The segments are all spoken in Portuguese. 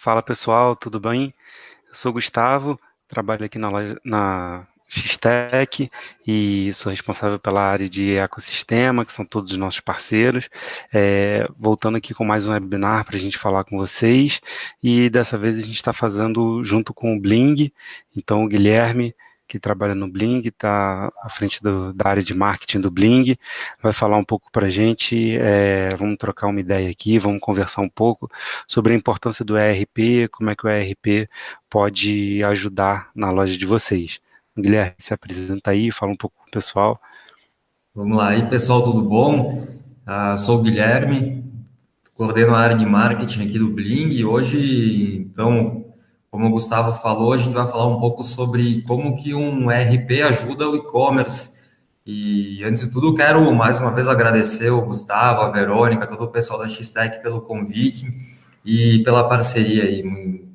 Fala pessoal, tudo bem? Eu sou Gustavo, trabalho aqui na, na Xtec e sou responsável pela área de ecossistema, que são todos os nossos parceiros. É, voltando aqui com mais um webinar para a gente falar com vocês e dessa vez a gente está fazendo junto com o Bling, então o Guilherme que trabalha no Bling, está à frente do, da área de marketing do Bling, vai falar um pouco para a gente, é, vamos trocar uma ideia aqui, vamos conversar um pouco sobre a importância do ERP, como é que o ERP pode ajudar na loja de vocês. Guilherme, se apresenta aí, fala um pouco com o pessoal. Vamos lá, aí pessoal, tudo bom? Uh, sou o Guilherme, coordeno a área de marketing aqui do Bling e hoje, então, como o Gustavo falou, a gente vai falar um pouco sobre como que um ERP ajuda o e-commerce. E antes de tudo, quero mais uma vez agradecer o Gustavo, a Verônica, todo o pessoal da Xtec pelo convite e pela parceria aí.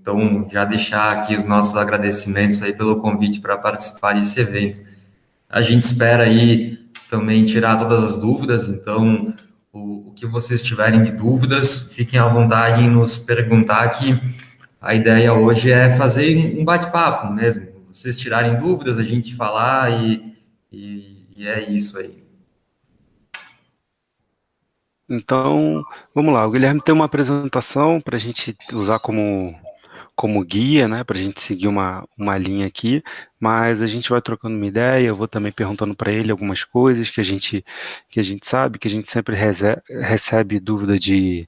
Então, já deixar aqui os nossos agradecimentos aí pelo convite para participar desse evento. A gente espera aí também tirar todas as dúvidas, então o, o que vocês tiverem de dúvidas, fiquem à vontade em nos perguntar que a ideia hoje é fazer um bate-papo mesmo. Vocês tirarem dúvidas, a gente falar e, e, e é isso aí. Então, vamos lá. O Guilherme tem uma apresentação para a gente usar como, como guia, né? Para a gente seguir uma, uma linha aqui, mas a gente vai trocando uma ideia. Eu vou também perguntando para ele algumas coisas que a gente que a gente sabe, que a gente sempre recebe, recebe dúvida de,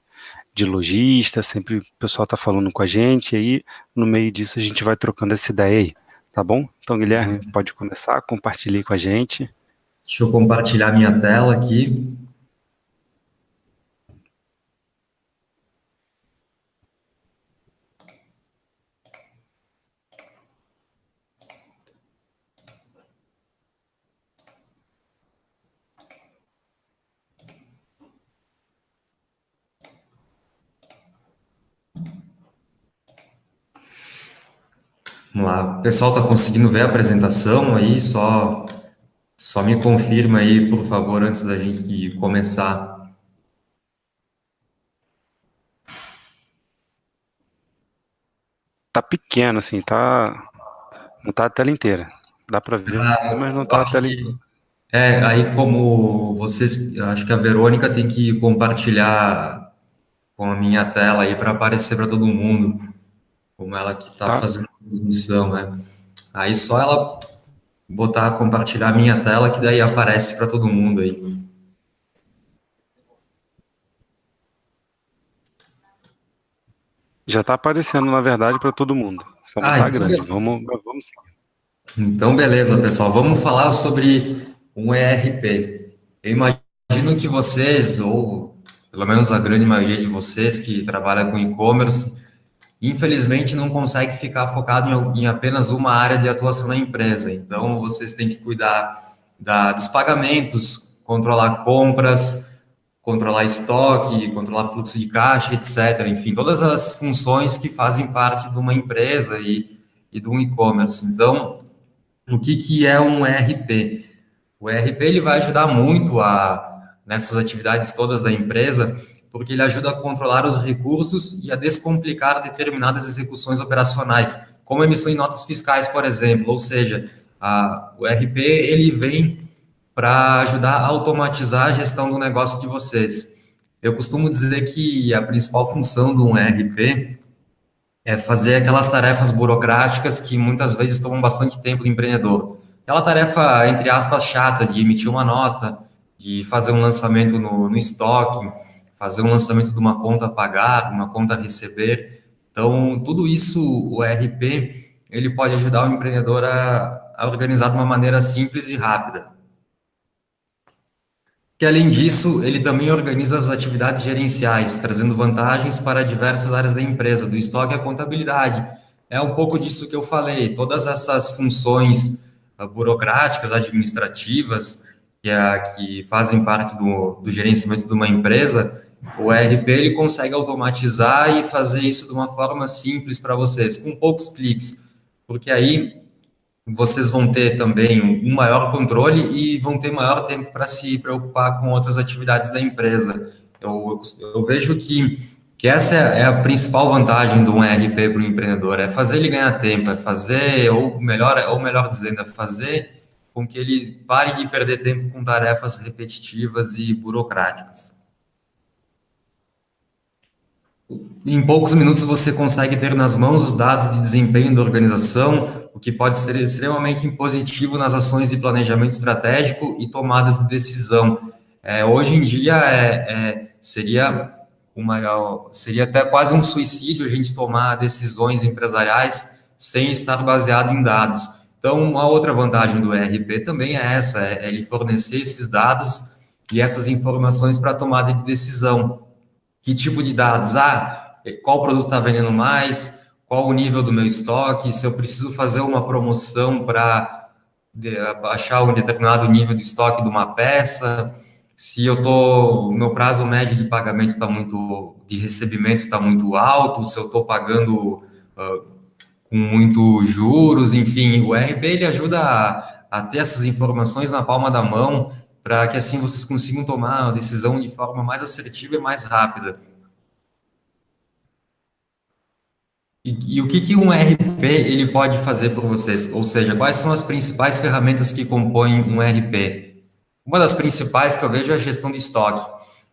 de lojista, sempre o pessoal está falando com a gente, e aí no meio disso a gente vai trocando essa ideia aí, tá bom? Então, Guilherme, uhum. pode começar, compartilhe com a gente. Deixa eu compartilhar minha tela aqui. Vamos lá, o pessoal está conseguindo ver a apresentação aí? Só, só me confirma aí, por favor, antes da gente começar. Tá pequeno, assim, tá. Não tá a tela inteira. Dá para ver, ah, mas não tá a tela inteira. É, aí como vocês, acho que a Verônica tem que compartilhar com a minha tela aí para aparecer para todo mundo, como ela que está tá. fazendo transmissão, né? Aí só ela botar, compartilhar a minha tela, que daí aparece para todo mundo aí. Já está aparecendo, na verdade, para todo mundo. Só não ah, tá então grande. Vamos, vamos seguir. Então, beleza, pessoal. Vamos falar sobre um ERP. Eu imagino que vocês, ou pelo menos a grande maioria de vocês que trabalha com e-commerce, infelizmente não consegue ficar focado em, em, apenas uma área de atuação na empresa. Então, vocês têm que cuidar da, dos pagamentos, controlar compras, controlar estoque, controlar fluxo de caixa, etc. Enfim, todas as funções que fazem parte de uma empresa e, e de um e-commerce. Então, o que, que é um ERP? O ERP ele vai ajudar muito a nessas atividades todas da empresa porque ele ajuda a controlar os recursos e a descomplicar determinadas execuções operacionais, como emissão de notas fiscais, por exemplo. Ou seja, a, o RP ele vem para ajudar a automatizar a gestão do negócio de vocês. Eu costumo dizer que a principal função de um RP é fazer aquelas tarefas burocráticas que muitas vezes tomam bastante tempo do empreendedor. Aquela tarefa, entre aspas, chata de emitir uma nota, de fazer um lançamento no, no estoque, fazer um lançamento de uma conta a pagar, uma conta a receber. Então, tudo isso, o ERP, ele pode ajudar o empreendedor a, a organizar de uma maneira simples e rápida. Que além disso, ele também organiza as atividades gerenciais, trazendo vantagens para diversas áreas da empresa, do estoque à contabilidade. É um pouco disso que eu falei, todas essas funções uh, burocráticas, administrativas, que, é, que fazem parte do, do gerenciamento de uma empresa, o ERP ele consegue automatizar e fazer isso de uma forma simples para vocês, com poucos cliques, porque aí vocês vão ter também um maior controle e vão ter maior tempo para se preocupar com outras atividades da empresa. Eu, eu, vejo que que essa é a principal vantagem de um ERP para o empreendedor, é fazer ele ganhar tempo, é fazer, ou melhor, ou melhor dizendo, é fazer com que ele pare de perder tempo com tarefas repetitivas e burocráticas. Em poucos minutos você consegue ter nas mãos os dados de desempenho da organização, o que pode ser extremamente positivo nas ações de planejamento estratégico e tomadas de decisão. É, hoje em dia é, é, seria uma, seria até quase um suicídio a gente tomar decisões empresariais sem estar baseado em dados. Então, uma outra vantagem do ERP também é essa, é ele fornecer esses dados e essas informações para tomada de decisão. Que tipo de dados? Ah, qual produto está vendendo mais? Qual o nível do meu estoque? Se eu preciso fazer uma promoção para baixar um determinado nível de estoque de uma peça, se eu tô, meu prazo médio de pagamento está muito, de recebimento está muito alto, se eu estou pagando uh, com muito juros, enfim, o RP ele ajuda a, a ter essas informações na palma da mão para que assim vocês consigam tomar uma decisão de forma mais assertiva e mais rápida. E, e, o que, que um RP ele pode fazer por vocês? Ou seja, quais são as principais ferramentas que compõem um RP? Uma das principais que eu vejo é a gestão de estoque.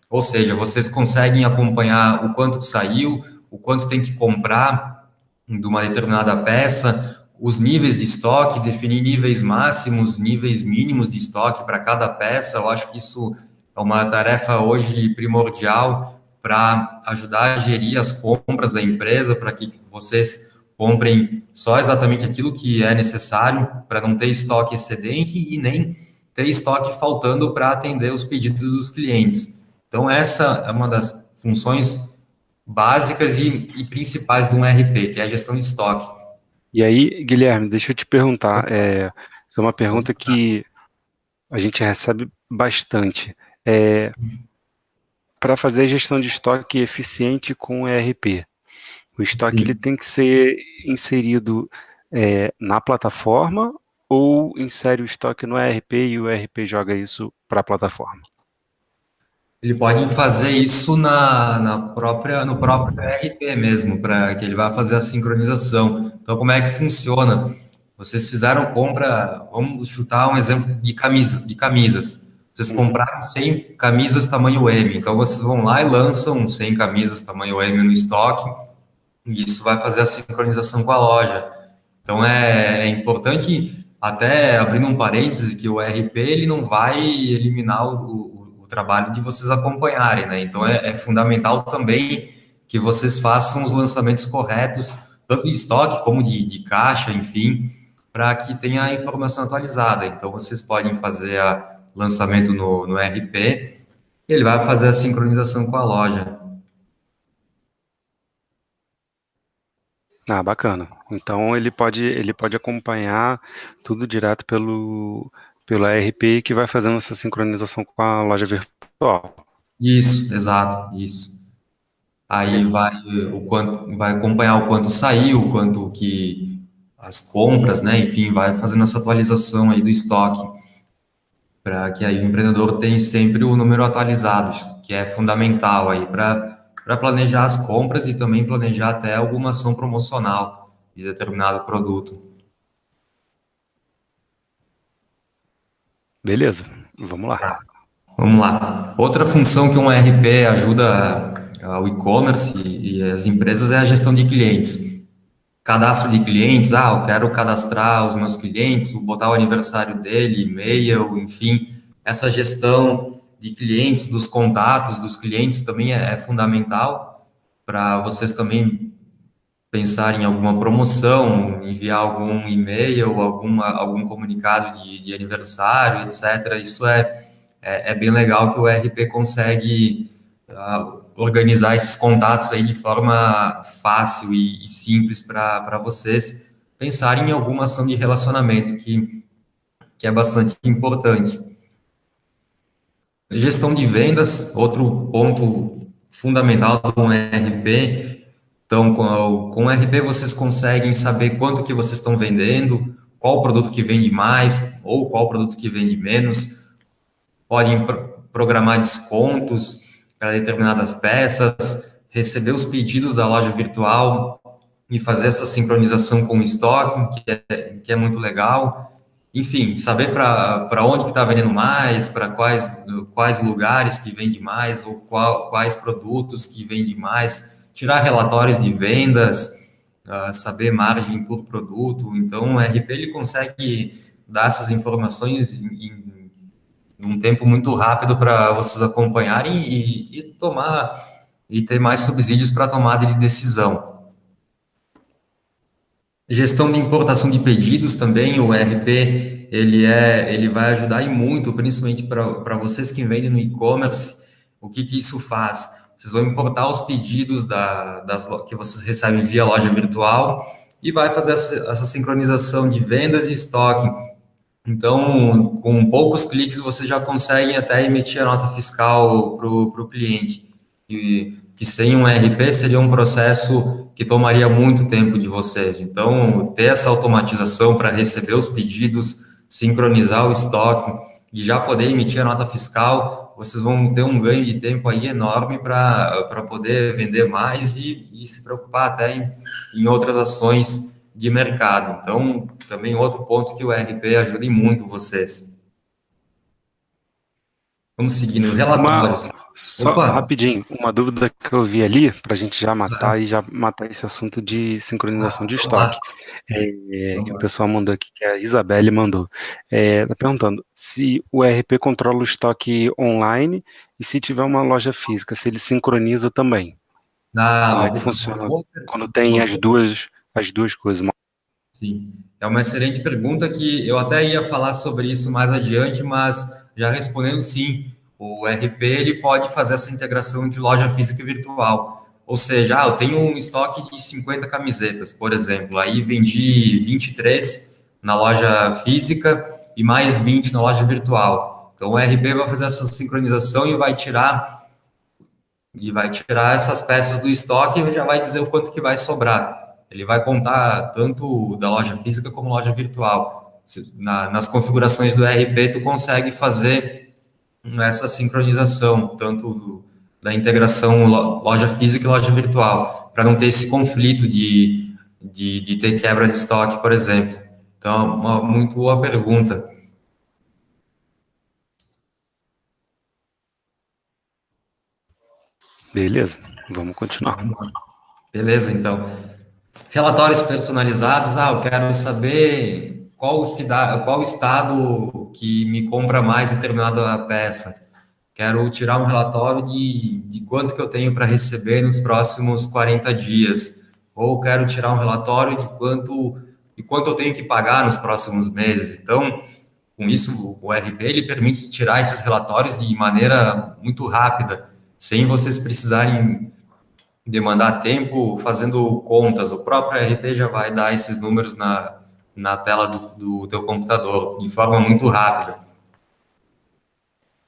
Ou seja, vocês conseguem acompanhar o quanto saiu, o quanto tem que comprar de uma determinada peça, os níveis de estoque, definir níveis máximos, níveis mínimos de estoque para cada peça. Eu acho que isso é uma tarefa hoje primordial para ajudar a gerir as compras da empresa, para que vocês comprem só exatamente aquilo que é necessário, para não ter estoque excedente e nem ter estoque faltando para atender os pedidos dos clientes. Então, essa é uma das funções básicas e, e principais de um RP, que é a gestão de estoque e aí, Guilherme, deixa eu te perguntar, é, é uma pergunta que a gente recebe bastante. É, para fazer gestão de estoque eficiente com o ERP, o estoque ele tem que ser inserido é, na plataforma ou insere o estoque no ERP e o ERP joga isso para a plataforma? Ele pode fazer isso na, na própria, no próprio RP mesmo, para que ele vá fazer a sincronização. Então, como é que funciona? Vocês fizeram compra, vamos chutar um exemplo de camisa, de camisas. Vocês uhum. compraram 100 camisas tamanho M, então vocês vão lá e lançam 100 camisas tamanho M no estoque, e isso vai fazer a sincronização com a loja. Então é, é importante, até abrindo um parênteses, que o RP ele não vai eliminar o, trabalho de vocês acompanharem, né? Então é, é fundamental também que vocês façam os lançamentos corretos, tanto de estoque como de, de caixa, enfim, para que tenha a informação atualizada. Então vocês podem fazer o lançamento no, no RP, ele vai fazer a sincronização com a loja. Ah, bacana. Então ele pode ele pode acompanhar tudo direto pelo pelo ERP que vai fazendo essa sincronização com a loja virtual. Isso, exato, isso. Aí vai o quanto vai acompanhar o quanto saiu, o quanto que as compras, né? Enfim, vai fazendo essa atualização aí do estoque para que aí o empreendedor tenha sempre o número atualizado, que é fundamental aí para para planejar as compras e também planejar até alguma ação promocional de determinado produto. Beleza, vamos lá. Vamos lá. Outra função que um ERP ajuda o e-commerce e as empresas é a gestão de clientes. Cadastro de clientes, ah, eu quero cadastrar os meus clientes, botar o aniversário dele, e-mail, enfim. Essa gestão de clientes, dos contatos dos clientes também é, é fundamental para vocês também pensar em alguma promoção, enviar algum e-mail, alguma, algum comunicado de, de aniversário, etc. Isso é, é, é, bem legal que o RP consegue uh, organizar esses contatos aí de forma fácil e, e simples para vocês pensarem em alguma ação de relacionamento que, que é bastante importante. Gestão de vendas, outro ponto fundamental do RP então, com, com o RP, vocês conseguem saber quanto que vocês estão vendendo, qual produto que vende mais ou qual produto que vende menos. Podem pro programar descontos para determinadas peças, receber os pedidos da loja virtual e fazer essa sincronização com o estoque, que é, que é muito legal. Enfim, saber para onde está vendendo mais, para quais, quais lugares que vende mais, ou qual, quais produtos que vende mais, tirar relatórios de vendas, uh, saber margem por produto. Então, o RP ele consegue dar essas informações em, em um tempo muito rápido para vocês acompanharem e, e tomar e ter mais subsídios para tomada de decisão. Gestão de importação de pedidos também, o ERP, ele, é, ele vai ajudar e muito, principalmente para vocês que vendem no e-commerce, o que, que isso faz? Vocês vão importar os pedidos da, das, que vocês recebem via loja virtual e vai fazer essa, essa sincronização de vendas e estoque. Então, com poucos cliques, vocês já conseguem até emitir a nota fiscal para o cliente. E que sem um ERP seria um processo que tomaria muito tempo de vocês. Então, ter essa automatização para receber os pedidos, sincronizar o estoque e já poder emitir a nota fiscal, vocês vão ter um ganho de tempo aí enorme para poder vender mais e, e, se preocupar até em, em outras ações de mercado. Então, também outro ponto que o ERP ajuda muito vocês. Vamos seguindo. Relatórios. Uma... Só Opa. rapidinho, uma dúvida que eu vi ali, para a gente já matar e já matar esse assunto de sincronização de estoque. É, que o pessoal mandou aqui, que a Isabelle mandou. É, tá perguntando se o ERP controla o estoque online e se tiver uma loja física, se ele sincroniza também. Ah, Como é que funciona quando tem as duas, as duas coisas? Sim, é uma excelente pergunta que eu até ia falar sobre isso mais adiante, mas já respondendo sim o RP ele pode fazer essa integração entre loja física e virtual. Ou seja, ah, eu tenho um estoque de 50 camisetas, por exemplo, aí vendi 23 na loja física e mais 20 na loja virtual. Então o RP vai fazer essa sincronização e vai tirar e vai tirar essas peças do estoque e já vai dizer o quanto que vai sobrar. Ele vai contar tanto da loja física como loja virtual. Na, nas configurações do RP, tu consegue fazer essa sincronização, tanto da integração loja física e loja virtual, para não ter esse conflito de, de, de, ter quebra de estoque, por exemplo. Então, uma muito boa pergunta. Beleza, vamos continuar. Beleza, então. Relatórios personalizados, ah, eu quero saber qual, cidade, qual estado que me compra mais determinada peça. Quero tirar um relatório de, de quanto que eu tenho para receber nos próximos 40 dias. Ou quero tirar um relatório de quanto, de quanto eu tenho que pagar nos próximos meses. Então, com isso, o RP ele permite tirar esses relatórios de maneira muito rápida, sem vocês precisarem demandar tempo fazendo contas. O próprio RP já vai dar esses números na, na tela do, do teu computador, de forma muito rápida.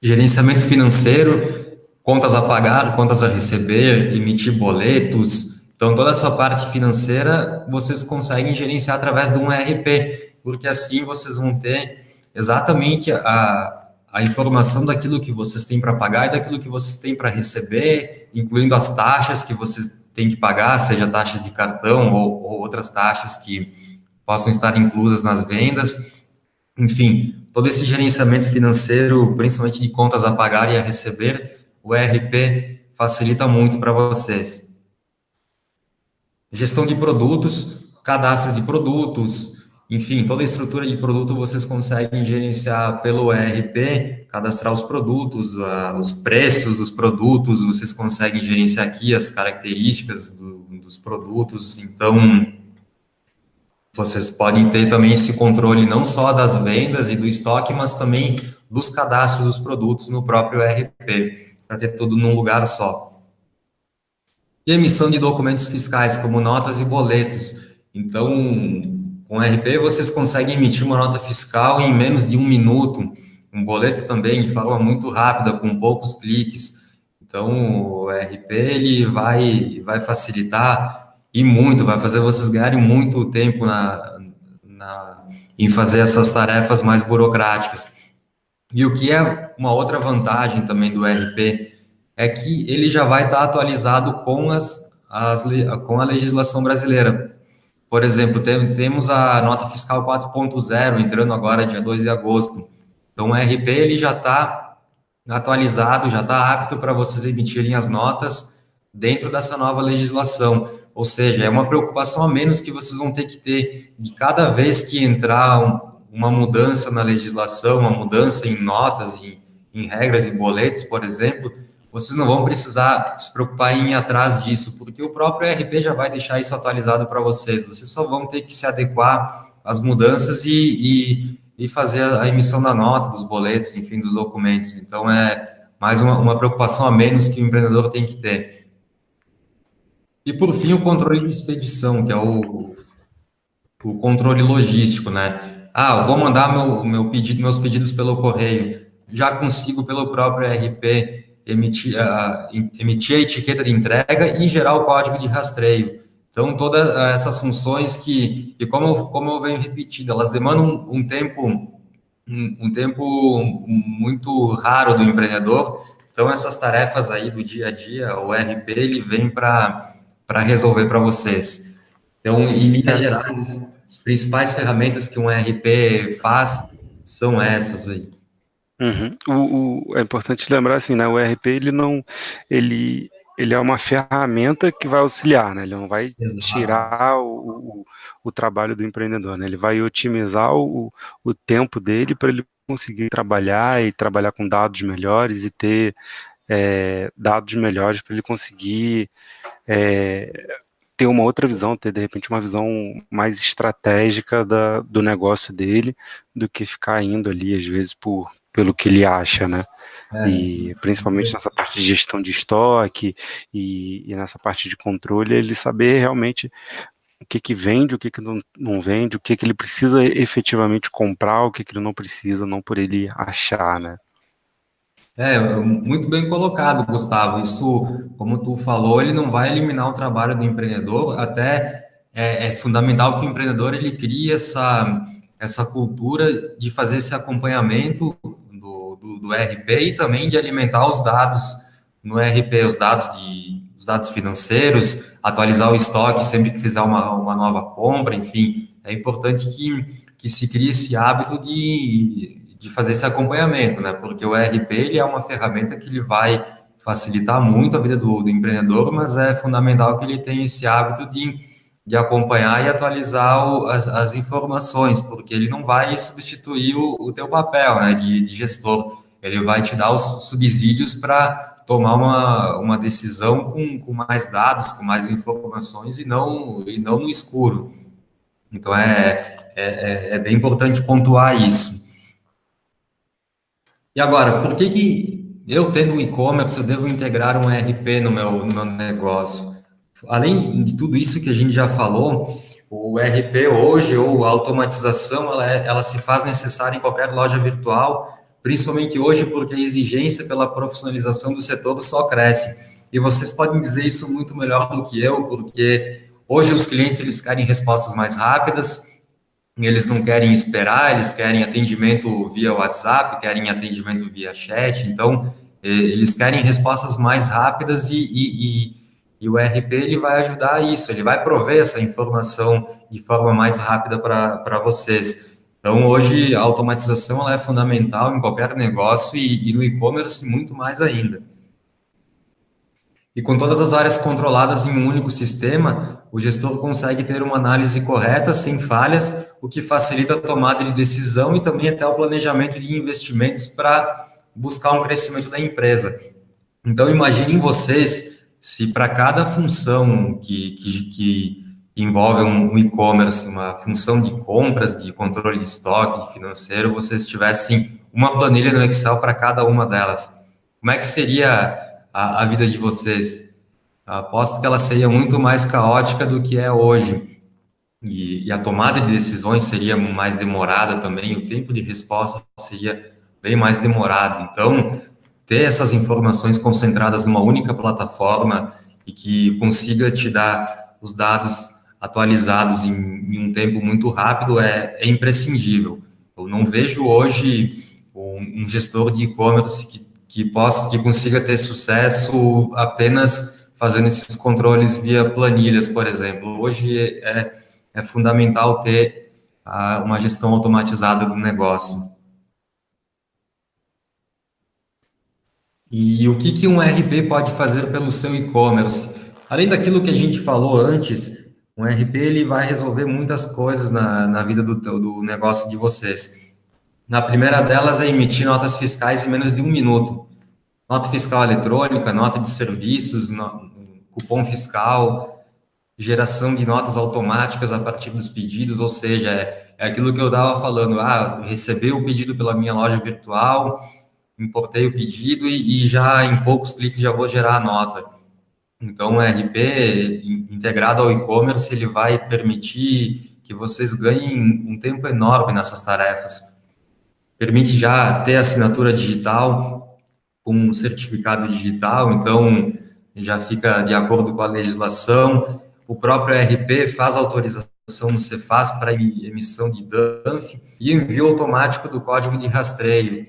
Gerenciamento financeiro, contas a pagar, contas a receber, emitir boletos. Então, toda essa parte financeira vocês conseguem gerenciar através de um ERP, porque assim vocês vão ter exatamente a, a informação daquilo que vocês têm para pagar e daquilo que vocês têm para receber, incluindo as taxas que vocês têm que pagar, seja taxas de cartão ou, ou outras taxas que possam estar inclusas nas vendas. Enfim, todo esse gerenciamento financeiro, principalmente de contas a pagar e a receber, o ERP facilita muito para vocês. Gestão de produtos, cadastro de produtos, enfim, toda a estrutura de produto vocês conseguem gerenciar pelo ERP, cadastrar os produtos, os preços dos produtos, vocês conseguem gerenciar aqui as características do, dos produtos. Então, vocês podem ter também esse controle não só das vendas e do estoque, mas também dos cadastros dos produtos no próprio ERP, para ter tudo num lugar só. E emissão de documentos fiscais, como notas e boletos. Então, com o ERP, vocês conseguem emitir uma nota fiscal em menos de um minuto, um boleto também, de forma muito rápida, com poucos cliques. Então, o ERP ele vai, vai facilitar e muito, vai fazer vocês ganharem muito tempo na, na, em fazer essas tarefas mais burocráticas. E o que é uma outra vantagem também do RP, é que ele já vai estar atualizado com, as, as, com a legislação brasileira. Por exemplo, tem, temos a nota fiscal 4.0 entrando agora dia 2 de agosto. Então, o RP ele já está atualizado, já está apto para vocês emitirem as notas dentro dessa nova legislação. Ou seja, é uma preocupação a menos que vocês vão ter que ter de cada vez que entrar um, uma mudança na legislação, uma mudança em notas, em, em regras e boletos, por exemplo, vocês não vão precisar se preocupar em ir atrás disso, porque o próprio ERP já vai deixar isso atualizado para vocês. Vocês só vão ter que se adequar às mudanças e, e, e, fazer a emissão da nota, dos boletos, enfim, dos documentos. Então, é mais uma, uma preocupação a menos que o empreendedor tem que ter. E, por fim, o controle de expedição, que é o, o controle logístico, né? Ah, eu vou mandar meu, meu pedido, meus pedidos pelo correio. Já consigo pelo próprio ERP emitir, a, emitir a etiqueta de entrega e gerar o código de rastreio. Então, todas essas funções que, e como, como eu venho repetindo, elas demandam um, um tempo um, um, tempo muito raro do empreendedor. Então, essas tarefas aí do dia a dia, o RP, ele vem para resolver para vocês. Então, em linhas gerais, as principais ferramentas que um RP faz são essas aí. Uhum. O, o, é importante lembrar assim, né? O ERP ele não, ele, ele é uma ferramenta que vai auxiliar, né? Ele não vai Exato. tirar o, o, o, trabalho do empreendedor, né? Ele vai otimizar o, o tempo dele para ele conseguir trabalhar e trabalhar com dados melhores e ter é, dados melhores para ele conseguir é, ter uma outra visão, ter de repente uma visão mais estratégica da, do negócio dele, do que ficar indo ali às vezes por pelo que ele acha, né? É. E principalmente nessa parte de gestão de estoque e, e, nessa parte de controle, ele saber realmente o que, que vende, o que, que não, não vende, o que, que ele precisa efetivamente comprar, o que, que ele não precisa, não por ele achar, né? É, muito bem colocado, Gustavo. Isso, como tu falou, ele não vai eliminar o trabalho do empreendedor, até é, é fundamental que o empreendedor ele crie essa, essa cultura de fazer esse acompanhamento do, do RP e também de alimentar os dados no RP, os dados de os dados financeiros, atualizar o estoque sempre que fizer uma, uma nova compra, enfim, é importante que, que se crie esse hábito de, de fazer esse acompanhamento, né? Porque o RP ele é uma ferramenta que ele vai facilitar muito a vida do, do empreendedor, mas é fundamental que ele tenha esse hábito de, de acompanhar e atualizar o, as, as informações, porque ele não vai substituir o, o teu papel né, de, de gestor ele vai te dar os subsídios para tomar uma, uma decisão com, com mais dados, com mais informações e não, e não no escuro. Então, é, é, é bem importante pontuar isso. E agora, por que, que eu, tendo um e-commerce, eu devo integrar um ERP no meu, no meu negócio? Além de tudo isso que a gente já falou, o ERP hoje, ou a automatização, ela, é, ela se faz necessária em qualquer loja virtual, principalmente hoje, porque a exigência pela profissionalização do setor só cresce. E vocês podem dizer isso muito melhor do que eu, porque hoje os clientes eles querem respostas mais rápidas, eles não querem esperar, eles querem atendimento via WhatsApp, querem atendimento via chat, então eles querem respostas mais rápidas e, e, e, e o RP ele vai ajudar isso, ele vai prover essa informação de forma mais rápida para vocês. Então, hoje, a automatização ela é fundamental em qualquer negócio e, e no e-commerce muito mais ainda. E com todas as áreas controladas em um único sistema, o gestor consegue ter uma análise correta, sem falhas, o que facilita a tomada de decisão e também até o planejamento de investimentos para buscar um crescimento da empresa. Então, imaginem vocês se para cada função que, que, que envolve um e-commerce, uma função de compras, de controle de estoque, de financeiro, vocês tivessem uma planilha no Excel para cada uma delas. Como é que seria a, a vida de vocês? Aposto que ela seria muito mais caótica do que é hoje. E, e, a tomada de decisões seria mais demorada também, o tempo de resposta seria bem mais demorado. Então, ter essas informações concentradas numa única plataforma e que consiga te dar os dados atualizados em, em um tempo muito rápido é, é, imprescindível. Eu não vejo hoje um, um gestor de e-commerce que, que possa, que consiga ter sucesso apenas fazendo esses controles via planilhas, por exemplo. Hoje é, é fundamental ter a, uma gestão automatizada do negócio. E o que, que um RP pode fazer pelo seu e-commerce? Além daquilo que a gente falou antes, um RP ele vai resolver muitas coisas na, na vida do, do negócio de vocês. Na primeira delas é emitir notas fiscais em menos de um minuto. Nota fiscal eletrônica, nota de serviços, no, cupom fiscal, geração de notas automáticas a partir dos pedidos, ou seja, é, é aquilo que eu estava falando, ah, receber o pedido pela minha loja virtual, importei o pedido e, e, já em poucos cliques já vou gerar a nota. Então, o RP integrado ao e-commerce, ele vai permitir que vocês ganhem um tempo enorme nessas tarefas. Permite já ter assinatura digital com um certificado digital, então já fica de acordo com a legislação. O próprio RP faz autorização no Cefaz para emissão de DANF e envio automático do código de rastreio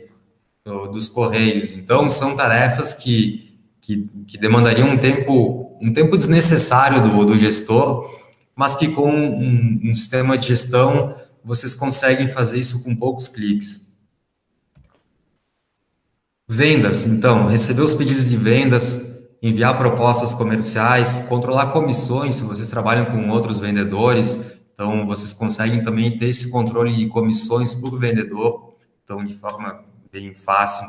dos Correios. Então, são tarefas que, que, que, demandariam um tempo, um tempo desnecessário do, do gestor, mas que com um, um sistema de gestão vocês conseguem fazer isso com poucos cliques. Vendas, então, receber os pedidos de vendas, enviar propostas comerciais, controlar comissões, se vocês trabalham com outros vendedores, então vocês conseguem também ter esse controle de comissões por vendedor, então de forma bem fácil.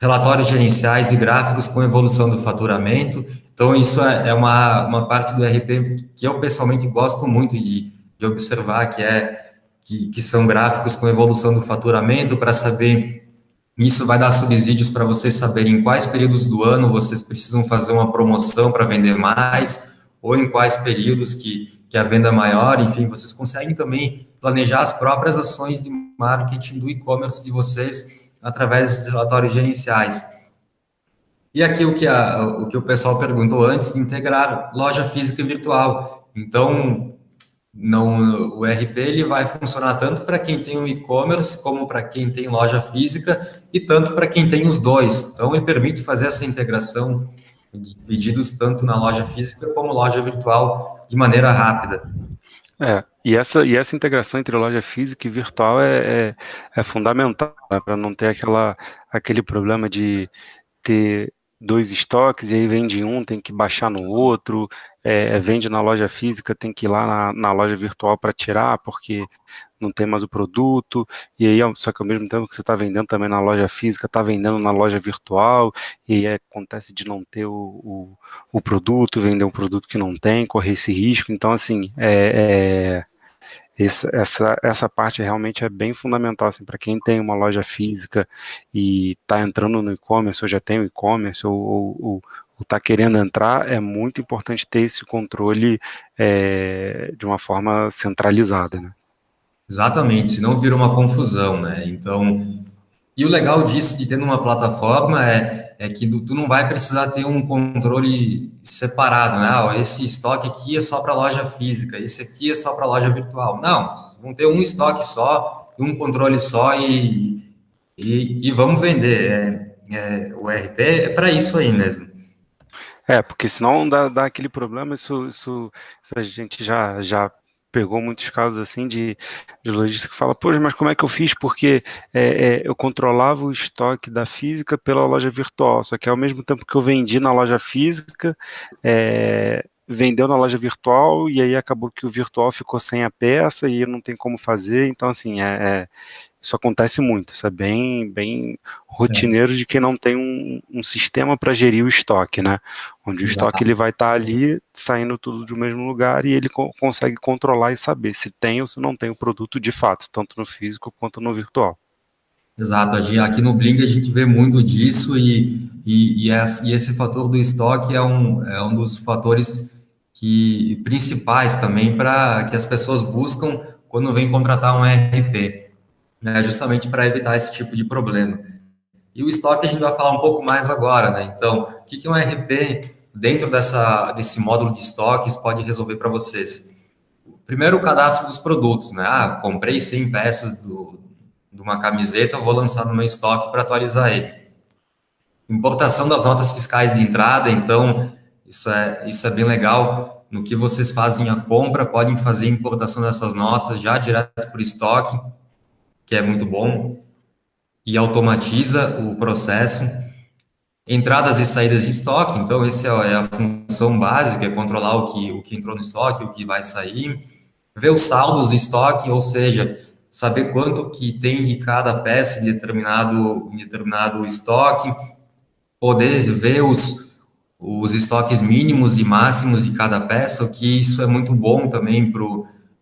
Relatórios gerenciais e gráficos com evolução do faturamento. Então, isso é, é uma, uma parte do RP que eu pessoalmente gosto muito de, de observar, que é que, que são gráficos com evolução do faturamento, para saber. Isso vai dar subsídios para vocês saberem em quais períodos do ano vocês precisam fazer uma promoção para vender mais, ou em quais períodos que, que a venda é maior, enfim, vocês conseguem também planejar as próprias ações de marketing do e-commerce de vocês através dos relatórios gerenciais. E aqui o que, a, o que o pessoal perguntou antes, integrar loja física e virtual. Então, não, o RP ele vai funcionar tanto para quem tem um e-commerce, como para quem tem loja física, e tanto para quem tem os dois. Então, ele permite fazer essa integração de pedidos tanto na loja física como loja virtual de maneira rápida. É, e essa, e essa integração entre loja física e virtual é, é, é fundamental né, para não ter aquela, aquele problema de ter dois estoques e aí vende um, tem que baixar no outro, é, vende na loja física, tem que ir lá na, na loja virtual para tirar, porque não tem mais o produto, e aí, só que ao mesmo tempo que você está vendendo também na loja física, está vendendo na loja virtual, e aí acontece de não ter o, o, o, produto, vender um produto que não tem, correr esse risco, então assim, é, é essa, essa parte realmente é bem fundamental assim, para quem tem uma loja física e está entrando no e-commerce, ou já tem o e-commerce, ou, ou, está querendo entrar, é muito importante ter esse controle é, de uma forma centralizada. Né? Exatamente, senão vira uma confusão, né? Então, e o legal disso, de ter uma plataforma, é, é que tu não vai precisar ter um controle separado, né? Ah, esse estoque aqui é só para loja física, esse aqui é só para loja virtual. Não, vão ter um estoque só, um controle só e, e, e vamos vender. É, é, o RP é para isso aí mesmo. É, porque senão dá, dá aquele problema, isso, isso, isso a gente já, já pegou muitos casos assim de, de lojista que fala, poxa, mas como é que eu fiz? Porque é, é, eu controlava o estoque da física pela loja virtual, só que ao mesmo tempo que eu vendi na loja física, é, vendeu na loja virtual e aí acabou que o virtual ficou sem a peça e não tem como fazer, então assim, é, é isso acontece muito, isso é bem, bem rotineiro é. de quem não tem um, um sistema para gerir o estoque, né? Onde o estoque ele vai estar tá ali saindo tudo do mesmo lugar e ele co consegue controlar e saber se tem ou se não tem o produto de fato, tanto no físico quanto no virtual. Exato, aqui no Blink a gente vê muito disso e, e, e, esse fator do estoque é um, é um dos fatores que, principais também para que as pessoas buscam quando vêm contratar um RP né, justamente para evitar esse tipo de problema. E o estoque a gente vai falar um pouco mais agora, né? Então, o que, que um RP dentro dessa, desse módulo de estoques pode resolver para vocês? Primeiro, o cadastro dos produtos, né? Ah, comprei 100 peças do, de uma camiseta, vou lançar no meu estoque para atualizar ele. importação das notas fiscais de entrada, então isso é, isso é bem legal. No que vocês fazem a compra, podem fazer importação dessas notas já direto por estoque, que é muito bom, e automatiza o processo. Entradas e saídas de estoque, então essa é a função básica, é controlar o que, o que entrou no estoque, o que vai sair. Ver os saldos do estoque, ou seja, saber quanto que tem de cada peça em determinado, em determinado estoque, poder ver os, os estoques mínimos e máximos de cada peça, o que isso é muito bom também para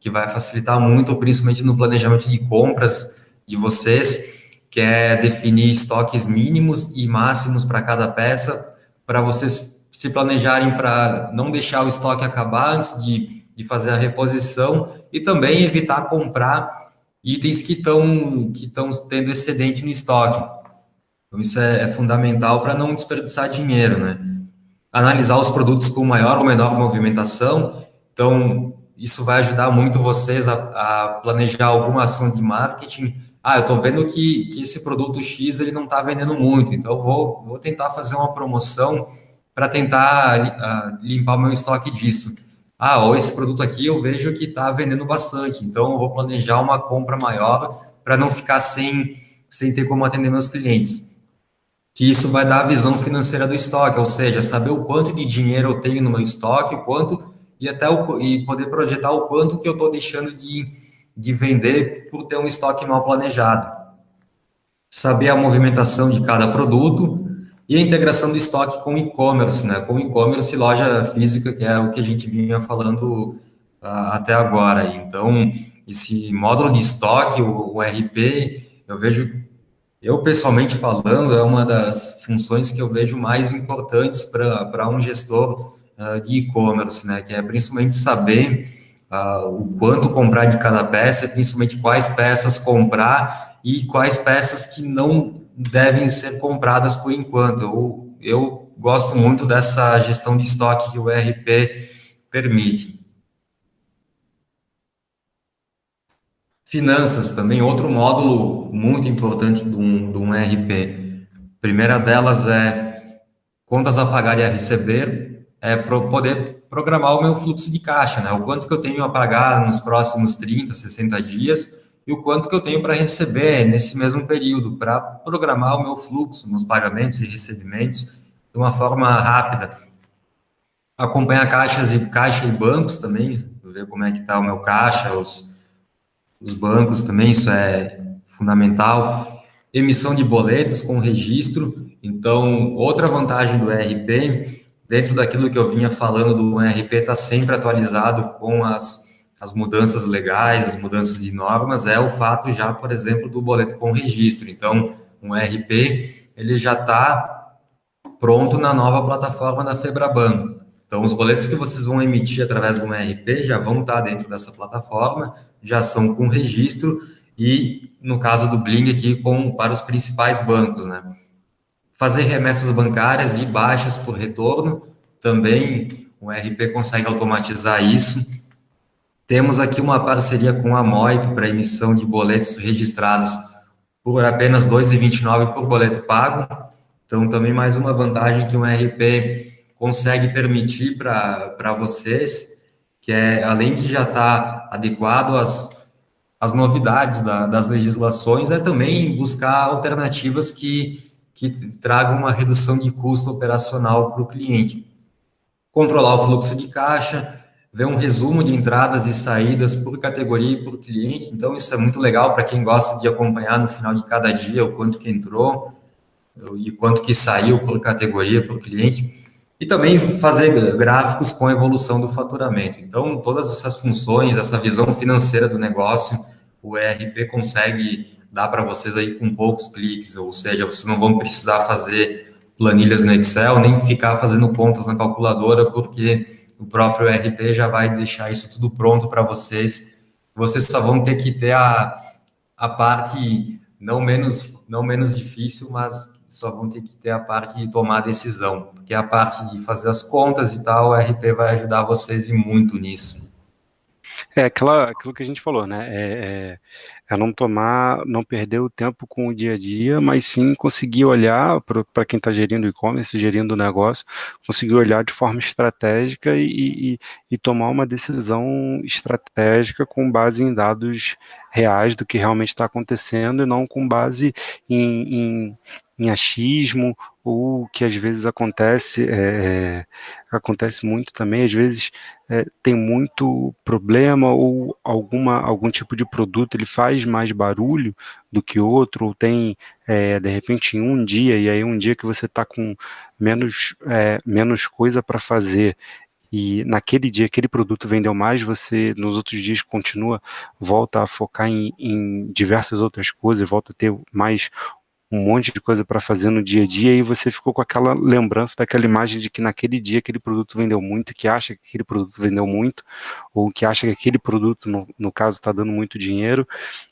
que vai facilitar muito, principalmente no planejamento de compras de vocês, que é definir estoques mínimos e máximos para cada peça, para vocês se planejarem para não deixar o estoque acabar antes de, de fazer a reposição e também evitar comprar itens que estão que tendo excedente no estoque. Então, isso é, é fundamental para não desperdiçar dinheiro, né? Analisar os produtos com maior ou menor movimentação. Então, isso vai ajudar muito vocês a, a planejar alguma ação de marketing. Ah, eu estou vendo que, que esse produto X ele não está vendendo muito, então eu vou, vou tentar fazer uma promoção para tentar uh, limpar o meu estoque disso ah, ou esse produto aqui eu vejo que está vendendo bastante, então eu vou planejar uma compra maior para não ficar sem, sem ter como atender meus clientes. Que isso vai dar a visão financeira do estoque, ou seja, saber o quanto de dinheiro eu tenho no meu estoque, o quanto e até o, e poder projetar o quanto que eu estou deixando de, de vender por ter um estoque mal planejado. Saber a movimentação de cada produto, e a integração do estoque com e-commerce, né? Com e-commerce e loja física, que é o que a gente vinha falando uh, até agora. Então, esse módulo de estoque, o, o RP, eu vejo, eu pessoalmente falando, é uma das funções que eu vejo mais importantes para um gestor uh, de e-commerce, né? Que é principalmente saber uh, o quanto comprar de cada peça, principalmente quais peças comprar e quais peças que não devem ser compradas por enquanto. Eu, eu gosto muito dessa gestão de estoque que o ERP permite. Finanças também, outro módulo muito importante de um, de um ERP. A primeira delas é contas a pagar e a receber, é para poder programar o meu fluxo de caixa, né? O quanto que eu tenho a pagar nos próximos 30, 60 dias e o quanto que eu tenho para receber nesse mesmo período, para programar o meu fluxo nos pagamentos e recebimentos de uma forma rápida. Acompanhar caixas e caixa e bancos também, ver como é que está o meu caixa, os, os bancos também, isso é fundamental. Emissão de boletos com registro. Então, outra vantagem do ERP, dentro daquilo que eu vinha falando do ERP, está sempre atualizado com as as mudanças legais, as mudanças de normas, é o fato já, por exemplo, do boleto com registro. Então, um RP, ele já está pronto na nova plataforma da Febraban. Então, os boletos que vocês vão emitir através do RP já vão estar tá dentro dessa plataforma, já são com registro e, no caso do Bling aqui, com, para os principais bancos, né? Fazer remessas bancárias e baixas por retorno, também o RP consegue automatizar isso temos aqui uma parceria com a MOIP para emissão de boletos registrados por apenas R$ 2,29 por boleto pago. Então, também mais uma vantagem que um RP consegue permitir para vocês, que é, além de já estar tá adequado às, às novidades da, das legislações, é também buscar alternativas que, que tragam uma redução de custo operacional para o cliente. Controlar o fluxo de caixa, ver um resumo de entradas e saídas por categoria e por cliente. Então, isso é muito legal para quem gosta de acompanhar no final de cada dia o quanto que entrou e quanto que saiu por categoria, por cliente. E também fazer gráficos com a evolução do faturamento. Então, todas essas funções, essa visão financeira do negócio, o ERP consegue dar para vocês aí com poucos cliques, ou seja, vocês não vão precisar fazer planilhas no Excel, nem ficar fazendo contas na calculadora, porque o próprio RP já vai deixar isso tudo pronto para vocês. Vocês só vão ter que ter a, a parte não menos, não menos difícil, mas só vão ter que ter a parte de tomar decisão, porque a parte de fazer as contas e tal, o RP vai ajudar vocês e muito nisso. É aquela, aquilo que a gente falou, né? É, é não tomar, não perder o tempo com o dia a dia, mas sim conseguir olhar para quem está gerindo e-commerce, gerindo o negócio, conseguir olhar de forma estratégica e, e, e, tomar uma decisão estratégica com base em dados reais do que realmente está acontecendo e não com base em, em, em achismo ou que às vezes acontece, é, é, acontece muito também, às vezes é, tem muito problema ou alguma, algum tipo de produto ele faz mais barulho do que outro, ou tem, é, de repente, um dia, e aí um dia que você está com menos, é, menos coisa para fazer, e naquele dia aquele produto vendeu mais, você nos outros dias continua, volta a focar em, em diversas outras coisas, volta a ter mais um monte de coisa para fazer no dia a dia e você ficou com aquela lembrança daquela imagem de que naquele dia aquele produto vendeu muito, que acha que aquele produto vendeu muito, ou que acha que aquele produto, no, no caso, está dando muito dinheiro,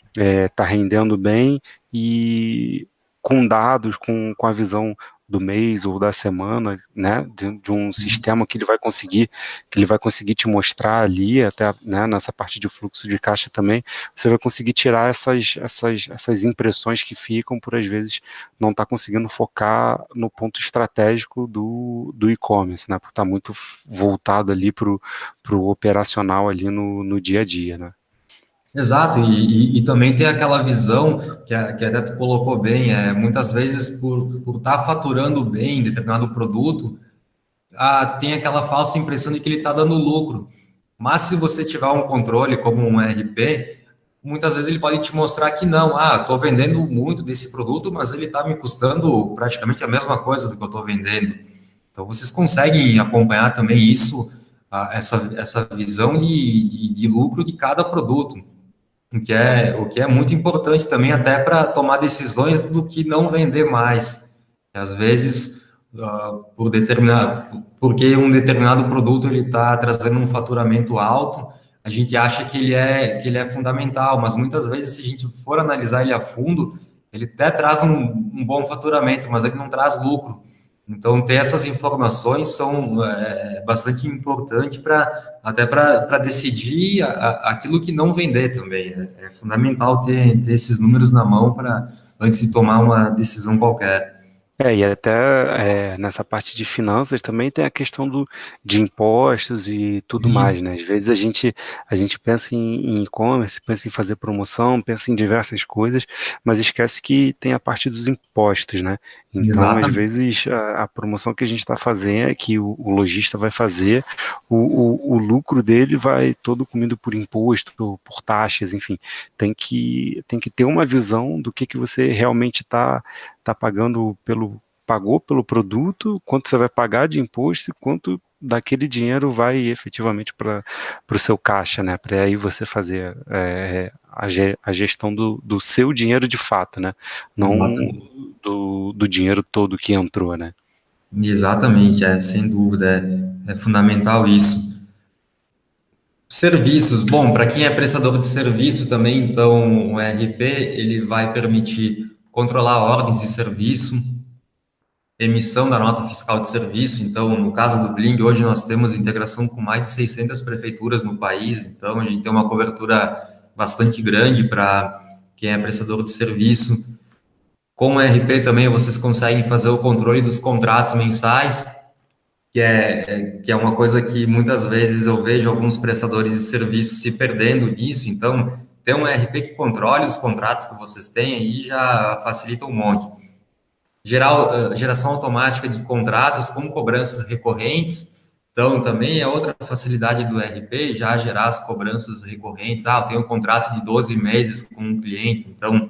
está é, tá rendendo bem e com dados, com, com a visão do mês ou da semana, né, de, de, um uhum. sistema que ele vai conseguir, que ele vai conseguir te mostrar ali, até né, nessa parte de fluxo de caixa também, você vai conseguir tirar essas, essas, essas impressões que ficam por às vezes não estar tá conseguindo focar no ponto estratégico do, do e-commerce, né, por estar tá muito voltado ali para o operacional ali no, no dia a dia, né. Exato, e, e, e, também tem aquela visão que a, que a colocou bem, é, muitas vezes por estar tá faturando bem determinado produto, a, tem aquela falsa impressão de que ele está dando lucro. Mas se você tiver um controle como um RP, muitas vezes ele pode te mostrar que não, ah, estou vendendo muito desse produto, mas ele está me custando praticamente a mesma coisa do que eu estou vendendo. Então vocês conseguem acompanhar também isso, essa, essa visão de, de, de lucro de cada produto o que é, o que é muito importante também até para tomar decisões do que não vender mais. Às vezes, uh, por determinado, porque um determinado produto ele está trazendo um faturamento alto, a gente acha que ele é que ele é fundamental, mas muitas vezes se a gente for analisar ele a fundo, ele até traz um, um bom faturamento, mas ele não traz lucro. Então, ter essas informações são é, bastante importante para até para decidir a, a, aquilo que não vender também. É, é fundamental ter, ter esses números na mão para antes de tomar uma decisão qualquer. É, e até é, nessa parte de finanças também tem a questão do, de impostos e tudo mais, né? Às vezes a gente, a gente pensa em e-commerce, pensa em fazer promoção, pensa em diversas coisas, mas esquece que tem a parte dos impostos, né? Então, Exatamente. às vezes, a, a, promoção que a gente está fazendo, é que o, o lojista vai fazer, o, o, o, lucro dele vai todo comido por imposto, por taxas, enfim. Tem que, tem que ter uma visão do que, que você realmente está tá pagando pelo pagou pelo produto, quanto você vai pagar de imposto e quanto daquele dinheiro vai efetivamente para o seu caixa, né? Para aí você fazer é, a, a, gestão do, do seu dinheiro de fato, né? Não do, do dinheiro todo que entrou, né? Exatamente, é, sem dúvida, é, é fundamental isso. Serviços, bom, para quem é prestador de serviço também, então o RP ele vai permitir controlar ordens de serviço, emissão da nota fiscal de serviço. Então, no caso do Bling, hoje nós temos integração com mais de 600 prefeituras no país, então a gente tem uma cobertura bastante grande para quem é prestador de serviço. Com o RP também vocês conseguem fazer o controle dos contratos mensais, que é, que é uma coisa que muitas vezes eu vejo alguns prestadores de serviço se perdendo nisso. Então, ter um RP que controle os contratos que vocês têm aí já facilita um monte. Geral, eh, geração automática de contratos com cobranças recorrentes. Então, também é outra facilidade do RP, já gerar as cobranças recorrentes. Ah, eu tenho um contrato de 12 meses com um cliente, então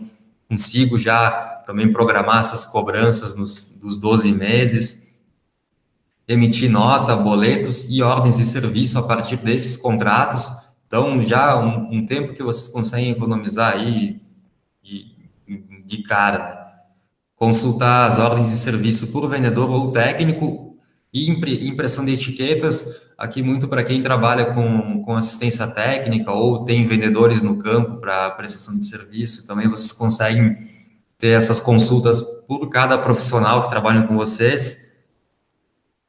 consigo já também programar essas cobranças nos, dos 12 meses, emitir nota, boletos e ordens de serviço a partir desses contratos. Então, já um, um tempo que vocês conseguem economizar aí de, de cara. Né? Consultar as ordens de serviço por vendedor ou técnico e impressão de etiquetas, aqui muito para quem trabalha com, com assistência técnica ou tem vendedores no campo para prestação de serviço, também vocês conseguem ter essas consultas por cada profissional que trabalha com vocês,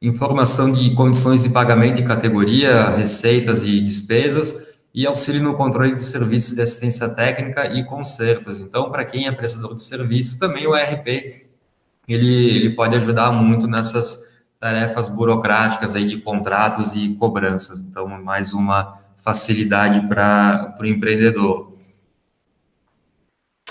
informação de condições de pagamento e categoria, receitas e despesas, e auxílio no controle de serviços de assistência técnica e consertos. Então, para quem é prestador de serviço, também o ERP ele, ele pode ajudar muito nessas tarefas burocráticas aí de contratos e cobranças. Então, mais uma facilidade para o empreendedor.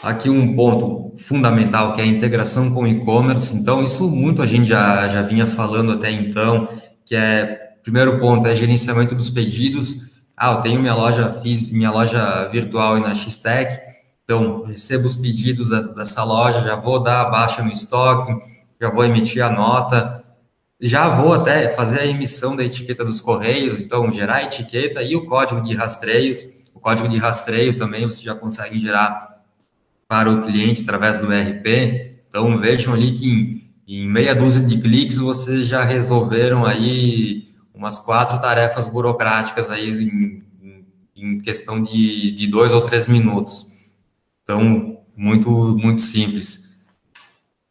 Aqui um ponto fundamental que é a integração com e-commerce. Então, isso muito a gente já, já vinha falando até então, que é, primeiro ponto, é gerenciamento dos pedidos. Ah, eu tenho minha loja, fiz minha loja virtual aí na Xtech, então recebo os pedidos dessa loja, já vou dar a baixa no estoque, já vou emitir a nota, já vou até fazer a emissão da etiqueta dos correios, então gerar a etiqueta e o código de rastreios. O código de rastreio também você já consegue gerar para o cliente através do ERP. Então vejam ali que em, em meia dúzia de cliques vocês já resolveram aí umas quatro tarefas burocráticas aí em, em questão de, de dois ou três minutos. Então, muito, muito simples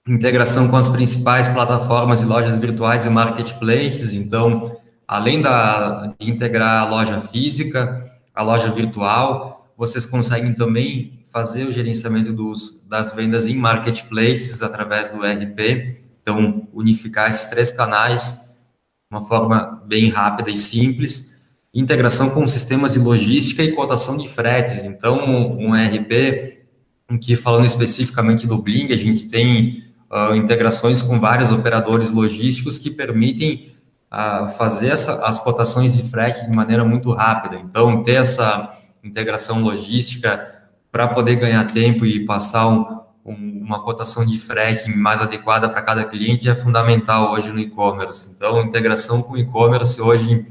integração com as principais plataformas e lojas virtuais e marketplaces. Então, além da, de integrar a loja física, a loja virtual, vocês conseguem também fazer o gerenciamento dos, das vendas em marketplaces através do ERP. Então, unificar esses três canais de uma forma bem rápida e simples. Integração com sistemas de logística e cotação de fretes. Então, um ERP, em que falando especificamente do Bling, a gente tem uh, integrações com vários operadores logísticos que permitem uh, fazer essa, as cotações de frete de maneira muito rápida. Então, ter essa integração logística para poder ganhar tempo e passar um, uma cotação de frete mais adequada para cada cliente é fundamental hoje no e-commerce. Então, integração com e-commerce hoje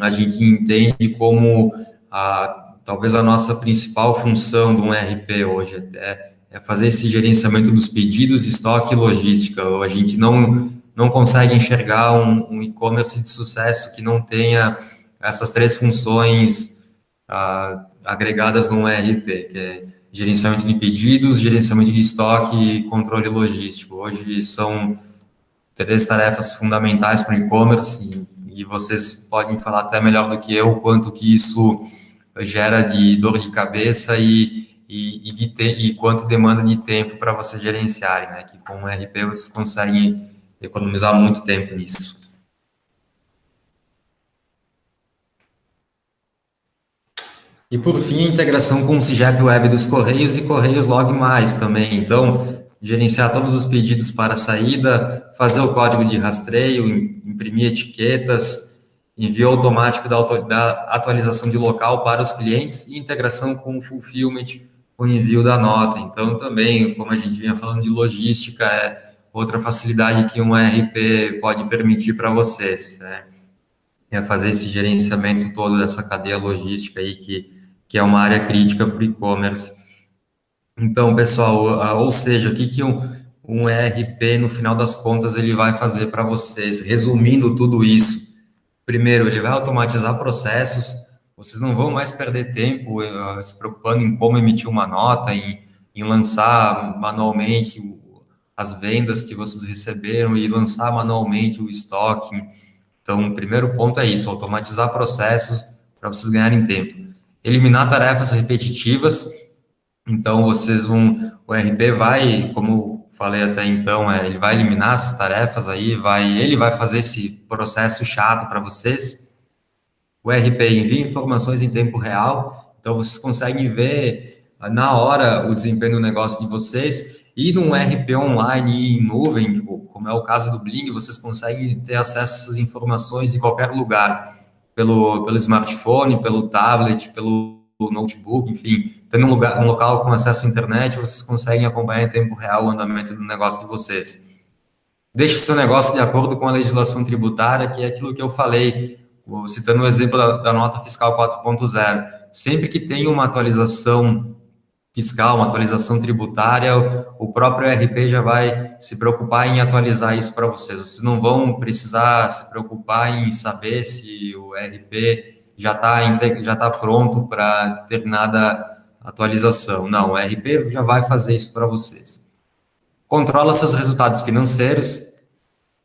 a gente entende como a, talvez a nossa principal função de um RP hoje. É, é fazer esse gerenciamento dos pedidos, estoque e logística. A gente não, não consegue enxergar um, um e-commerce de sucesso que não tenha essas três funções ah, agregadas no ERP, que é gerenciamento de pedidos, gerenciamento de estoque e controle logístico. Hoje são três tarefas fundamentais para o e-commerce e, vocês podem falar até melhor do que eu quanto que isso gera de dor de cabeça e e, e, de te, e quanto demanda de tempo para vocês gerenciarem, né? Que com o RP vocês conseguem economizar muito tempo nisso. E por fim, a integração com o CIGEP Web dos Correios e Correios Log Mais também. Então, gerenciar todos os pedidos para saída, fazer o código de rastreio, imprimir etiquetas, envio automático da atualização de local para os clientes e integração com o fulfillment o envio da nota. Então, também, como a gente vinha falando de logística, é outra facilidade que um ERP pode permitir para vocês. Né? É fazer esse gerenciamento todo dessa cadeia logística aí, que, que é uma área crítica para o e-commerce. Então, pessoal, ou seja, o que, que um, um ERP, no final das contas, ele vai fazer para vocês? Resumindo tudo isso, primeiro, ele vai automatizar processos, vocês não vão mais perder tempo uh, se preocupando em como emitir uma nota, em, em lançar manualmente as vendas que vocês receberam e lançar manualmente o estoque. Então, o primeiro ponto é isso, automatizar processos para vocês ganharem tempo. Eliminar tarefas repetitivas. Então, vocês vão, o RP vai, como falei até então, é, ele vai eliminar essas tarefas aí, vai, ele vai fazer esse processo chato para vocês o RP envia informações em tempo real, então vocês conseguem ver ah, na hora o desempenho do negócio de vocês. E num RP online em nuvem, tipo, como é o caso do Bling, vocês conseguem ter acesso a essas informações em qualquer lugar, pelo, pelo smartphone, pelo tablet, pelo notebook, enfim, tendo um, lugar, um local com acesso à internet, vocês conseguem acompanhar em tempo real o andamento do negócio de vocês. Deixe o seu negócio de acordo com a legislação tributária, que é aquilo que eu falei citando o exemplo da, da nota fiscal 4.0, sempre que tem uma atualização fiscal, uma atualização tributária, o próprio RP já vai se preocupar em atualizar isso para vocês. Vocês não vão precisar se preocupar em saber se o RP já está já tá pronto para determinada atualização. Não, o RP já vai fazer isso para vocês. Controla seus resultados financeiros.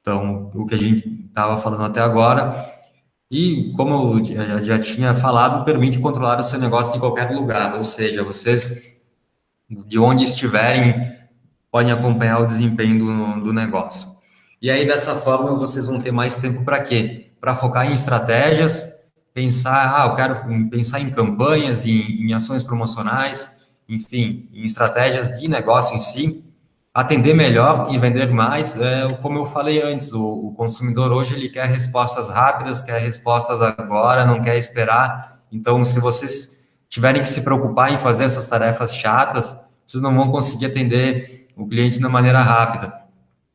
Então, o que a gente estava falando até agora, E, como eu já tinha falado, permite controlar o seu negócio em qualquer lugar, ou seja, vocês, de onde estiverem, podem acompanhar o desempenho do, do negócio. E aí, dessa forma, vocês vão ter mais tempo para quê? Para focar em estratégias, pensar, ah, eu quero pensar em campanhas, em, em ações promocionais, enfim, em estratégias de negócio em si, atender melhor e vender mais. É, como eu falei antes, o, o, consumidor hoje ele quer respostas rápidas, quer respostas agora, não quer esperar. Então, se vocês tiverem que se preocupar em fazer essas tarefas chatas, vocês não vão conseguir atender o cliente da maneira rápida.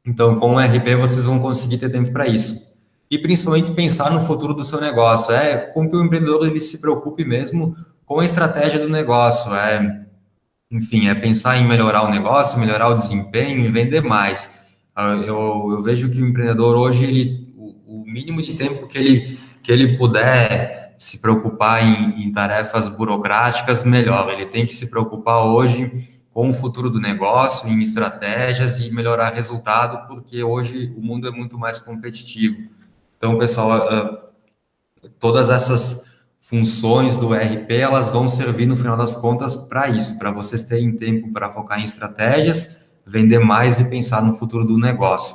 Então, com o RP, vocês vão conseguir ter tempo para isso. E principalmente pensar no futuro do seu negócio. É com que o empreendedor ele se preocupe mesmo com a estratégia do negócio. É enfim, é pensar em melhorar o negócio, melhorar o desempenho e vender mais. Ah, eu, eu vejo que o empreendedor hoje, ele, o, o, mínimo de tempo que ele, que ele puder se preocupar em, em tarefas burocráticas, melhor. Ele tem que se preocupar hoje com o futuro do negócio, em estratégias e melhorar resultado, porque hoje o mundo é muito mais competitivo. Então, pessoal, ah, todas essas funções do RP, elas vão servir no final das contas para isso, para vocês terem tempo para focar em estratégias, vender mais e pensar no futuro do negócio.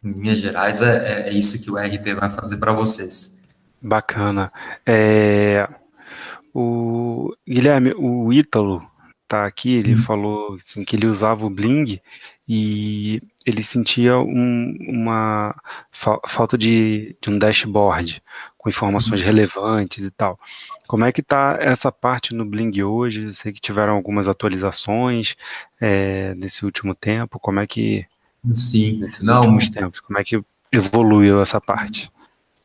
Em linhas gerais, é, é isso que o RP vai fazer para vocês. Bacana. É, o Guilherme, o Ítalo tá aqui, ele hum. falou assim, que ele usava o Bling e ele sentia um, uma fa falta de, de, um dashboard com informações Sim. relevantes e tal. Como é que está essa parte no Bling hoje? Eu sei que tiveram algumas atualizações é, nesse último tempo. Como é que Sim. nesses Não, últimos tempos, como é que evoluiu essa parte?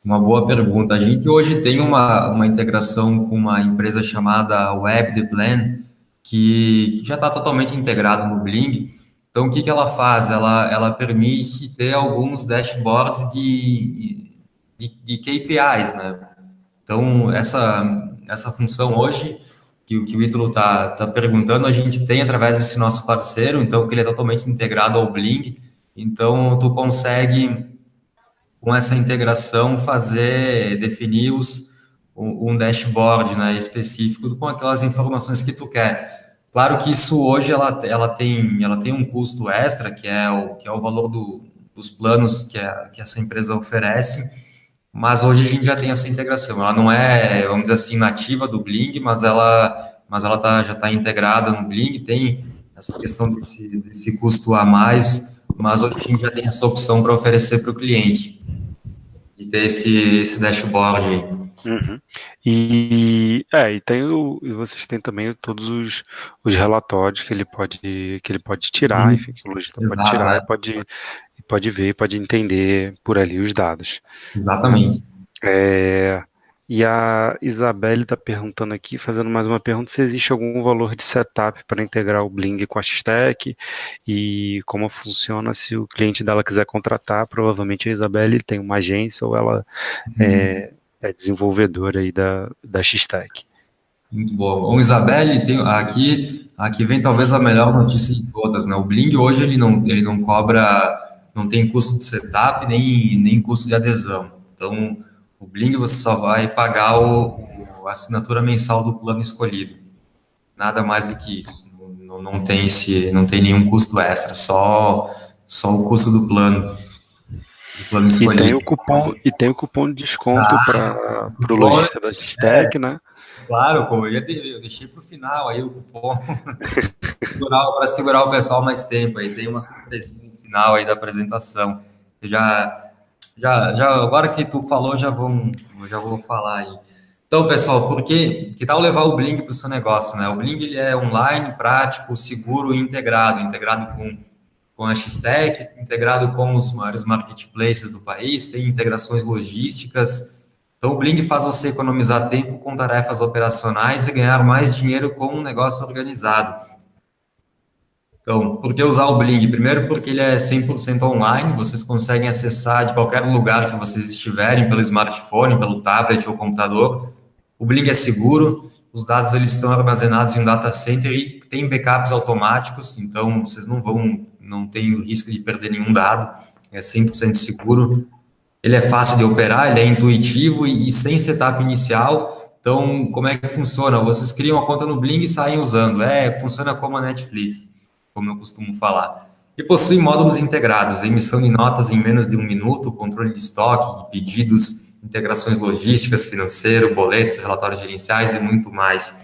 Uma boa pergunta. A gente hoje tem uma, uma integração com uma empresa chamada Web The Plan, que já está totalmente integrado no Bling então, o que, que ela faz? Ela, ela permite ter alguns dashboards de, de, de KPIs, né? Então, essa, essa função hoje, que, que o Ítalo está tá perguntando, a gente tem através desse nosso parceiro, então, que ele é totalmente integrado ao Bling. Então, tu consegue, com essa integração, fazer, definir os, um dashboard né, específico com aquelas informações que tu quer. Claro que isso hoje ela, ela, tem, ela tem um custo extra, que é o, que é o valor do, dos planos que, a, que essa empresa oferece, mas hoje a gente já tem essa integração. Ela não é, vamos dizer assim, nativa do Bling, mas ela, mas ela tá, já está integrada no Bling, tem essa questão desse, desse custo a mais, mas hoje a gente já tem essa opção para oferecer para o cliente e ter esse, esse dashboard aí. Uhum. E, é, e tem o, e vocês têm também todos os, os relatórios que ele pode que ele pode tirar, uhum. enfim, que o lojista Exato, pode tirar é. e pode, pode ver, pode entender por ali os dados. Exatamente. É, e a Isabelle está perguntando aqui, fazendo mais uma pergunta, se existe algum valor de setup para integrar o Bling com a X-Tech e como funciona se o cliente dela quiser contratar, provavelmente a Isabelle tem uma agência ou ela uhum. é, é desenvolvedora aí da, da. Muito bom. Bom, Isabelle, tem, aqui, aqui vem talvez a melhor notícia de todas, né? O Bling hoje ele não, ele não cobra, não tem custo de setup nem, nem custo de adesão. Então, o Bling você só vai pagar o, o a assinatura mensal do plano escolhido. Nada mais do que isso. Não, não, tem esse, não tem nenhum custo extra, só, só o custo do plano. E tem o cupom, e tem o cupom de desconto ah, para o lojista da Stec, é, né? Claro, eu, eu deixei para o final aí o cupom para segurar o pessoal mais tempo. Aí tem uma surpresinha no final aí da apresentação. Eu já, já, já, agora que tu falou, já vou, já vou falar aí. Então, pessoal, por que, que tal levar o Blink para o seu negócio, né? O Blink ele é online, prático, seguro e integrado, integrado com com a X-Tech, integrado com os maiores marketplaces do país, tem integrações logísticas. Então, o Bling faz você economizar tempo com tarefas operacionais e ganhar mais dinheiro com um negócio organizado. Então, por que usar o Bling? Primeiro, porque ele é 100% online, vocês conseguem acessar de qualquer lugar que vocês estiverem, pelo smartphone, pelo tablet ou computador. O Bling é seguro, os dados eles estão armazenados em um data center e tem backups automáticos, então vocês não vão não tem o risco de perder nenhum dado, é 100% seguro. ele é fácil de operar, ele é intuitivo e, e sem setup inicial. Então, como é que funciona? Vocês criam a conta no Bling e saem usando. É, funciona como a Netflix, como eu costumo falar. E possui módulos integrados, emissão de notas em menos de um minuto, controle de estoque, pedidos, integrações logísticas, financeiro, boletos, relatórios gerenciais e muito mais.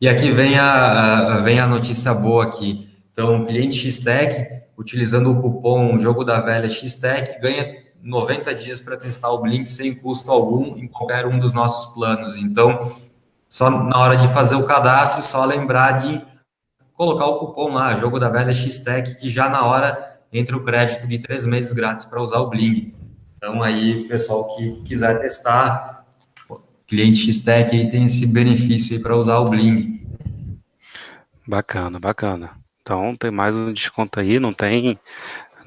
E aqui vem a, vem a notícia boa aqui. Então, o cliente X-Tech, utilizando o cupom Jogo da Velha X-Tech, ganha 90 dias para testar o Blink sem custo algum em qualquer um dos nossos planos. Então, só na hora de fazer o cadastro, só lembrar de colocar o cupom lá, Jogo da Velha X-Tech, que já na hora entra o crédito de três meses grátis para usar o Bling. Então, aí, pessoal que quiser testar, cliente X-Tech aí tem esse benefício aí para usar o Bling. Bacana, bacana. Então, tem mais um desconto aí, não tem...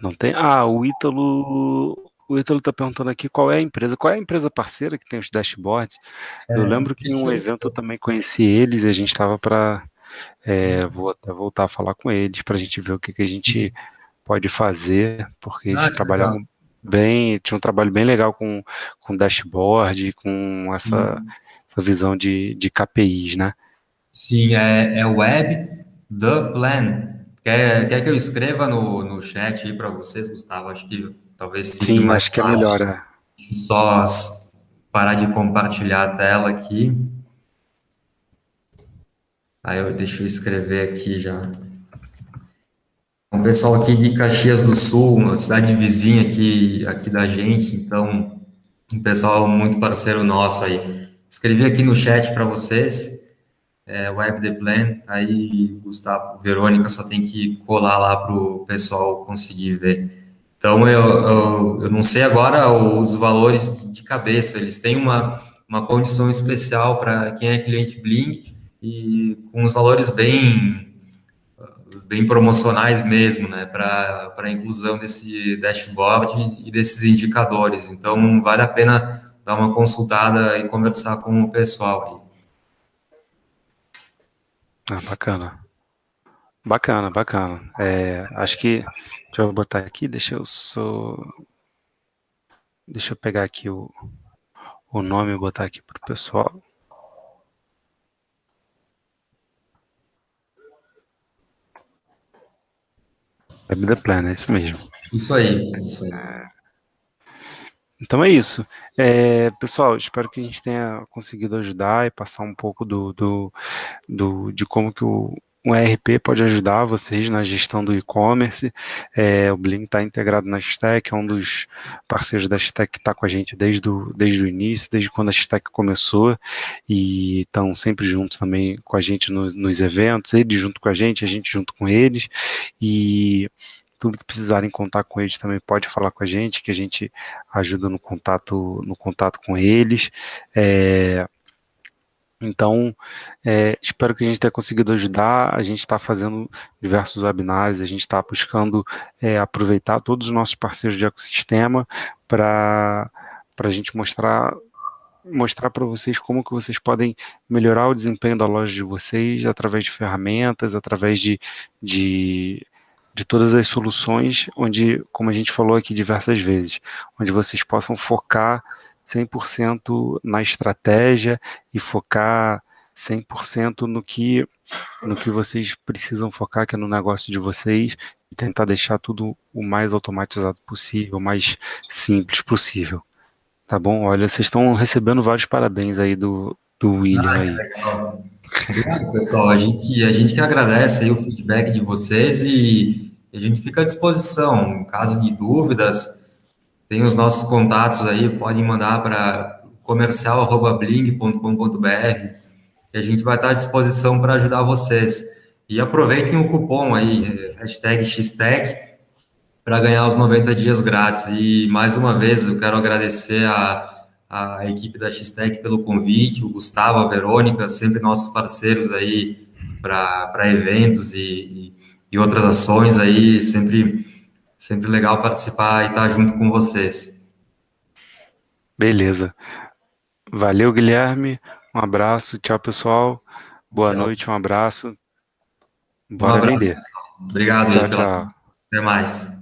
Não tem... Ah, o Ítalo... O Ítalo está perguntando aqui qual é a empresa, qual é a empresa parceira que tem os dashboards. É, eu lembro que em um evento eu também conheci eles e a gente estava para... É, vou até voltar a falar com eles para a gente ver o que, que a gente pode fazer, porque eles ah, trabalhavam... Legal bem, tinha um trabalho bem legal com, com dashboard, com essa, hum. essa visão de, de KPIs, né? Sim, é, é Web The Plan. Quer, quer que eu escreva no, no chat aí para vocês, Gustavo? Acho que talvez fique Sim, acho que é melhor. É. Só parar de compartilhar a tela aqui. Aí eu deixo eu escrever aqui já. O pessoal aqui de Caxias do Sul, uma cidade vizinha aqui, aqui da gente, então, um pessoal muito parceiro nosso aí. Escrevi aqui no chat para vocês, é, Web The Plan, aí Gustavo, Verônica, só tem que colar lá para o pessoal conseguir ver. Então, eu, eu, eu, não sei agora os valores de cabeça, eles têm uma, uma condição especial para quem é cliente Blink e com os valores bem bem promocionais mesmo, né, para a inclusão desse dashboard e desses indicadores. Então, vale a pena dar uma consultada e conversar com o pessoal aí. Ah, bacana. Bacana, bacana. É, acho que, deixa eu botar aqui, deixa eu só, deixa eu pegar aqui o, o nome e botar aqui para o pessoal. Web the Plan, é isso mesmo. Isso aí, isso aí. Então é isso. É, pessoal, espero que a gente tenha conseguido ajudar e passar um pouco do, do, do de como que o, um ERP pode ajudar vocês na gestão do e-commerce. É, o Blink está integrado na Stack, é um dos parceiros da Stack que está com a gente desde o, desde o início, desde quando a Stack começou, e estão sempre juntos também com a gente nos, nos eventos, eles junto com a gente, a gente junto com eles, e tudo que precisarem contar com eles também pode falar com a gente, que a gente ajuda no contato, no contato com eles. É, então, é, espero que a gente tenha conseguido ajudar. A gente está fazendo diversos webinars, a gente está buscando é, aproveitar todos os nossos parceiros de ecossistema para a gente mostrar mostrar para vocês como que vocês podem melhorar o desempenho da loja de vocês através de ferramentas, através de, de, de todas as soluções, onde, como a gente falou aqui diversas vezes, onde vocês possam focar 100% na estratégia e focar 100% no que, no que vocês precisam focar, que é no negócio de vocês, e tentar deixar tudo o mais automatizado possível, o mais simples possível. Tá bom? Olha, vocês estão recebendo vários parabéns aí do, do William ah, aí. Legal. Obrigado, pessoal. A gente, a gente que agradece aí o feedback de vocês e a gente fica à disposição. Em caso de dúvidas, tem os nossos contatos aí, podem mandar para comercial.bling.com.br e a gente vai estar à disposição para ajudar vocês. E aproveitem o cupom aí, hashtag XTEC, para ganhar os 90 dias grátis. E mais uma vez eu quero agradecer a, a equipe da XTEC pelo convite, o Gustavo, a Verônica, sempre nossos parceiros aí para eventos e, e, e outras ações aí, sempre Sempre legal participar e estar junto com vocês. Beleza. Valeu, Guilherme. Um abraço. Tchau, pessoal. Boa tchau. noite, um abraço. Bora um abraço, vender. Pessoal. Obrigado. Tchau, tchau. Até mais.